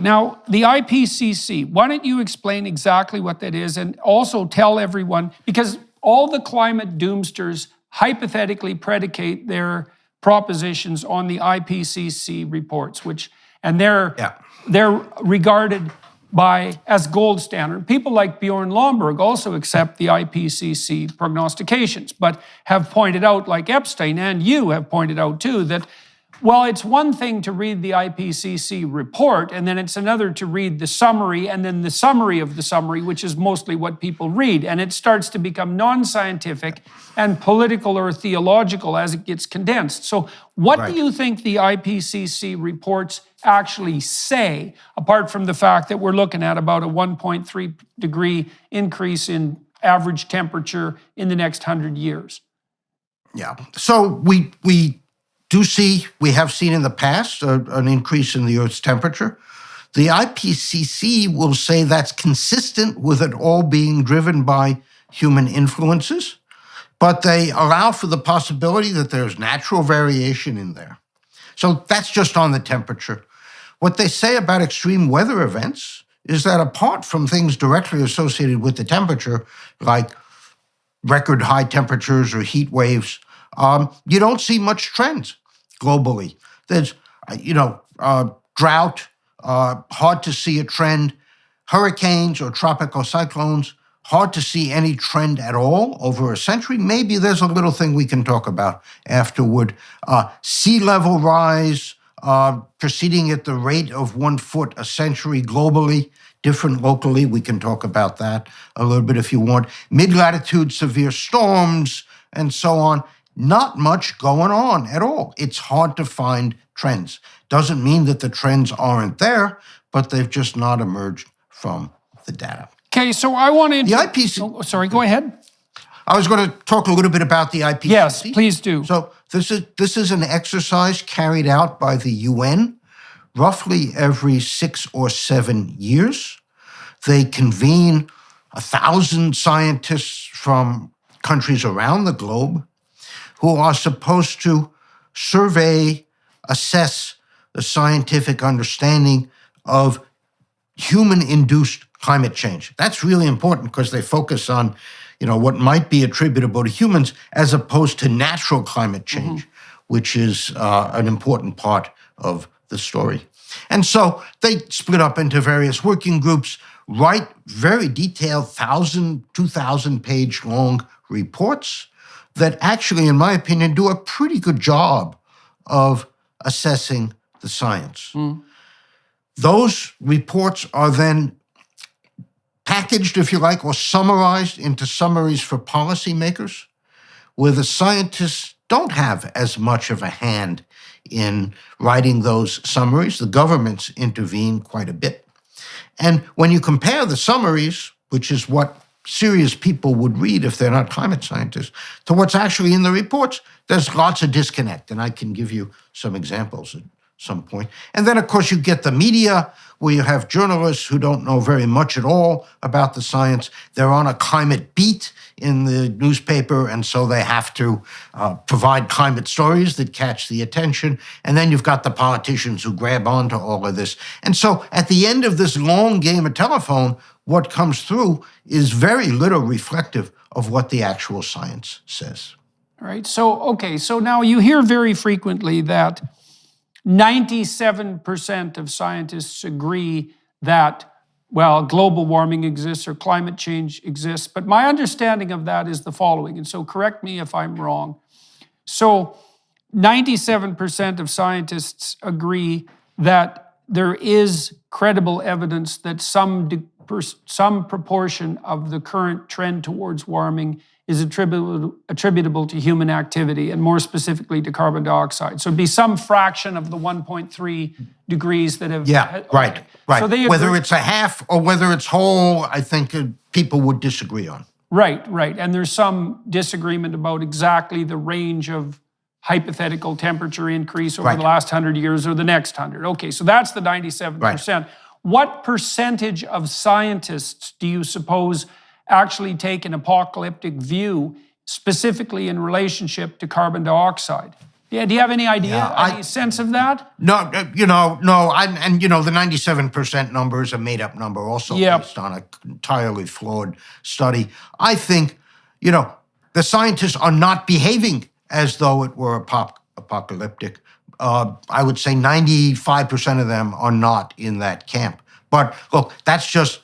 Now, the IPCC, why don't you explain exactly what that is and also tell everyone, because all the climate doomsters hypothetically predicate their propositions on the IPCC reports, which, and they're, Yeah. they're regarded by as gold standard. People like Bjorn Lomborg also accept the IPCC prognostications, but have pointed out, like Epstein and you have pointed out too, that well, it's one thing to read the IPCC report, and then it's another to read the summary, and then the summary of the summary, which is mostly what people read. And it starts to become non scientific and political or theological as it gets condensed. So, what Right. do you think the IPCC reports actually say, apart from the fact that we're looking at about a 1.3 degree increase in average temperature in the next 100 years? Yeah. So we we do see we have seen in the past uh, an increase in the Earth's temperature. The IPCC will say that's consistent with it all being driven by human influences, but they allow for the possibility that there's natural variation in there. So that's just on the temperature. What they say about extreme weather events is that apart from things directly associated with the temperature, like record high temperatures or heat waves, um, you don't see much trends globally. There's, uh, you know, uh, drought, uh, hard to see a trend. Hurricanes or tropical cyclones, hard to see any trend at all over a century. Maybe there's a little thing we can talk about afterward. Uh, sea level rise, uh, proceeding at the rate of one foot a century globally, different locally. We can talk about that a little bit if you want. Mid latitude severe storms and so on. Not much going on at all. It's hard to find trends. Doesn't mean that the trends aren't there, but they've just not emerged from the data. Okay, so I want to. The IPC Oh, sorry, go ahead. I was going to talk a little bit about the IPCC. Yes, please do. So this is this is an exercise carried out by the UN roughly every six or seven years. They convene a thousand scientists from countries around the globe who are supposed to survey, assess the scientific understanding of human induced climate change. That's really important because they focus on, you know, what might be attributable to humans as opposed to natural climate change, which is uh, an important part of the story. And so they split up into various working groups, write very detailed 1,000, 2,000 page long reports that actually, in my opinion, do a pretty good job of assessing the science. Hmm. Those reports are then packaged, if you like, or summarized into summaries for policymakers, where the scientists don't have as much of a hand in writing those summaries. The governments intervene quite a bit. And when you compare the summaries, which is what serious people would read if they're not climate scientists, to what's actually in the reports, there's lots of disconnect. And I can give you some examples at some point. And then, of course, you get the media, where you have journalists who don't know very much at all about the science. They're on a climate beat in the newspaper, and so they have to uh, provide climate stories that catch the attention. And then you've got the politicians who grab onto all of this. And so at the end of this long game of telephone, what comes through is very little reflective of what the actual science says. Right. So, okay. So now you hear very frequently that 97% of scientists agree that, well, global warming exists or climate change exists. But my understanding of that is the following. And so correct me if I'm wrong. So 97% of scientists agree that there is credible evidence that some, some proportion of the current trend towards warming is attributable, attributable to human activity and more specifically to carbon dioxide. So it'd be some fraction of the 1.3 degrees that have. Yeah, okay. right, right. So they whether agree- it's a half or whether it's whole, I think uh, people would disagree on. Right, right. And there's some disagreement about exactly the range of hypothetical temperature increase over Right. the last 100 years or the next 100. Okay, so that's the 97%. What percentage of scientists do you suppose actually take an apocalyptic view, specifically in relationship to carbon dioxide? Yeah, do you have any idea, Yeah, I- any sense of that? No, uh, you know, no, and, and you know, the 97% number is a made up number also Yep. based on an entirely flawed study. I think, you know, the scientists are not behaving as though it were apocalyptic. Uh, I would say 95% of them are not in that camp. But look, that's just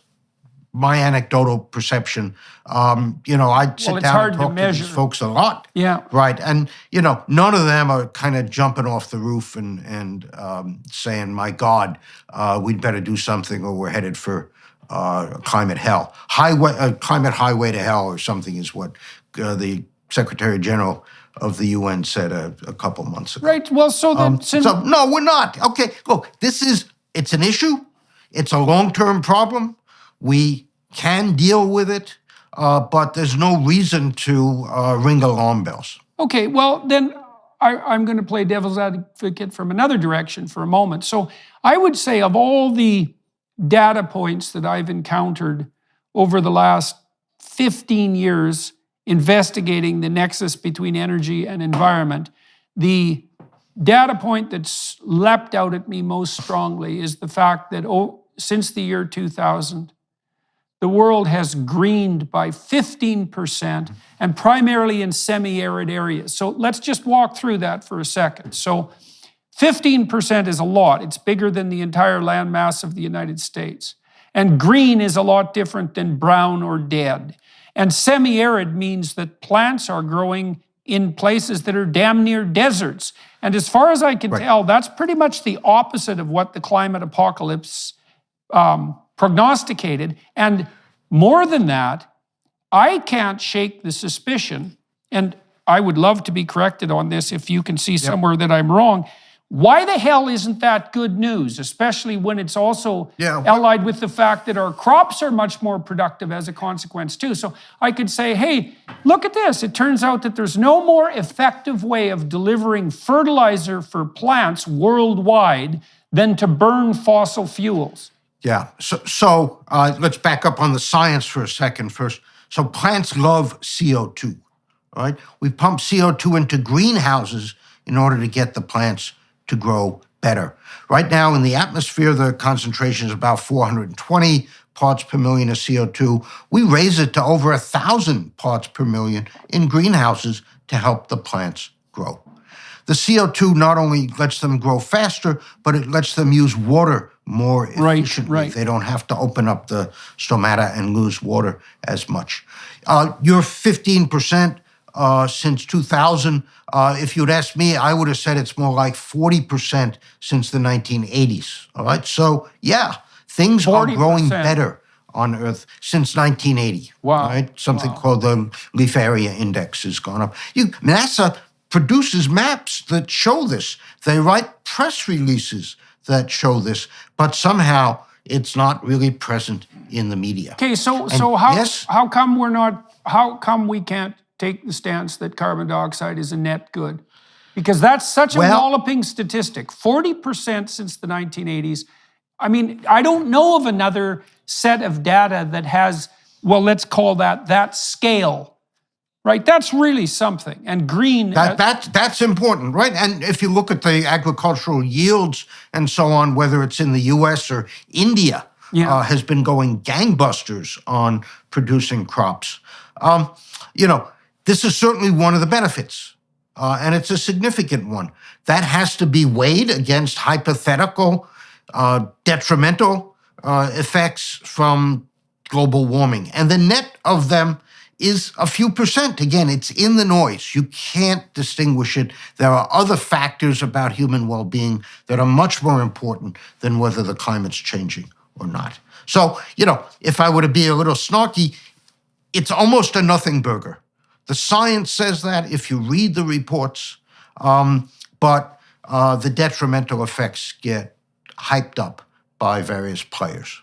my anecdotal perception. Um, you know, I sit it's down and talk to, these folks a lot. Yeah. Right. And, you know, none of them are kind of jumping off the roof and, and um, saying, my God, uh, we'd better do something or we're headed for uh, climate hell. Highway, uh, climate highway to hell or something is what uh, the Secretary General of the UN said a, a couple months ago. Right. Well, so then, since Um, So, no, we're not. Okay, look, this is, it's an issue. It's a long term problem. We can deal with it, uh, but there's no reason to uh, ring alarm bells. Okay, well, then I, I'm going to play devil's advocate from another direction for a moment. So I would say, of all the data points that I've encountered over the last 15 years investigating the nexus between energy and environment, the data point that's leapt out at me most strongly is the fact that oh, since the year 2000, the world has greened by 15% and primarily in semi arid areas. So let's just walk through that for a second. So 15% is a lot, it's bigger than the entire landmass of the United States. And green is a lot different than brown or dead. And semi arid means that plants are growing in places that are damn near deserts. And as far as I can tell, that's pretty much the opposite of what the climate apocalypse um, prognosticated. And more than that, I can't shake the suspicion, and I would love to be corrected on this if you can see somewhere that I'm wrong. Why the hell isn't that good news, especially when it's also Yeah. allied with the fact that our crops are much more productive as a consequence, too? So I could say, hey, look at this. It turns out that there's no more effective way of delivering fertilizer for plants worldwide than to burn fossil fuels. Yeah. So, so uh, let's back up on the science for a second first. So plants love CO2, right? We pump CO2 into greenhouses in order to get the plants to grow better. Right now in the atmosphere, the concentration is about 420 parts per million of CO2. We raise it to over a thousand parts per million in greenhouses to help the plants grow. The CO2 not only lets them grow faster, but it lets them use water more Right, efficiently. right. They don't have to open up the stomata and lose water as much. Uh, your 15% uh, since 2000, uh, if you'd asked me, I would have said it's more like 40% since the 1980s. All right. So, yeah, things are growing better on Earth since 1980. Wow. Right? Something called the Leaf Area Index has gone up. You, NASA produces maps that show this. They write press releases that show this, but somehow it's not really present in the media. Okay, so so how yes? how come we're not how come we can't take the stance that carbon dioxide is a net good? Because that's such a Well- walloping statistic. 40% since the 1980s. I mean, I don't know of another set of data that has well, let's call that that scale. Right? That's really something. And green That, that, that's important, right? And if you look at the agricultural yields and so on, whether it's in the US or India, Yeah. uh, has been going gangbusters on producing crops. Um, you know, this is certainly one of the benefits, uh, and it's a significant one. That has to be weighed against hypothetical, uh, detrimental uh, effects from global warming. And the net of them is a few percent. Again, it's in the noise. You can't distinguish it. There are other factors about human well being that are much more important than whether the climate's changing or not. So, you know, if I were to be a little snarky, it's almost a nothing burger. The science says that if you read the reports, um, but uh, the detrimental effects get hyped up by various players.